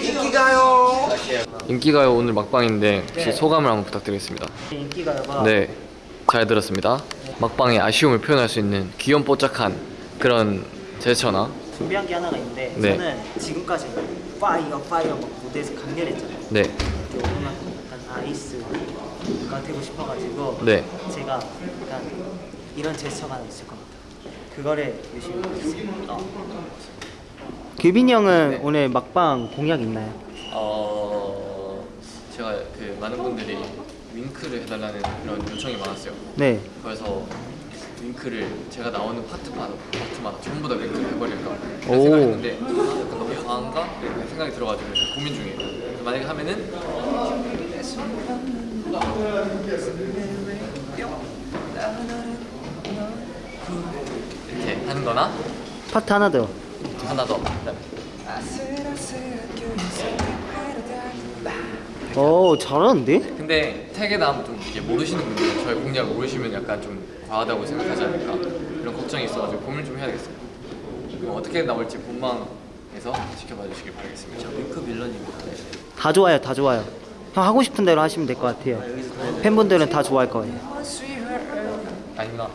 인기가요. 인기가요 오늘 막방인데 혹시 소감을 한번 부탁드리겠습니다. 인기가요가 네, 잘 들었습니다. 막방의 아쉬움을 표현할 수 있는 귀염뽀짝한 그런 제스처나 준비한 게 하나가 있는데 네. 저는 지금까지 파이어 파이어 막 무대에서 강렬했잖아요. 네, 오늘만큼 약간 ice가 되고 싶어가지고 네. 제가 약간 이런 제스처가 있을 것 같아요. 그거를 열심히 해보겠습니다. 규빈이 형은 네. 오늘 막방 공약 있나요? 어 제가 그 많은 분들이 윙크를 해달라는 그런 요청이 많았어요. 네. 그래서 윙크를 제가 나오는 파트마다 파트마다 전부 다 윙크를 해버릴까 생각했는데 너무 과한가 생각이 들어가지고 고민 중이에요. 만약에 하면은 이렇게 하는 거나 파트 하나 더. 하나 더오 잘하는데? 근데 택에 나오면 좀 이게 모르시는 분들 저희 공략 모르시면 약간 좀 과하다고 생각하지 않을까 이런 걱정이 있어가지고 고민을 좀 해야 되겠어요 뭐 어떻게 나올지 본방에서 지켜봐 주시길 바라겠습니다 윙크 빌런입니다 다 좋아요, 다 좋아요. 형 하고 싶은 대로 하시면 될 것 같아요. 팬분들은 다 좋아할 거예요. 아니구나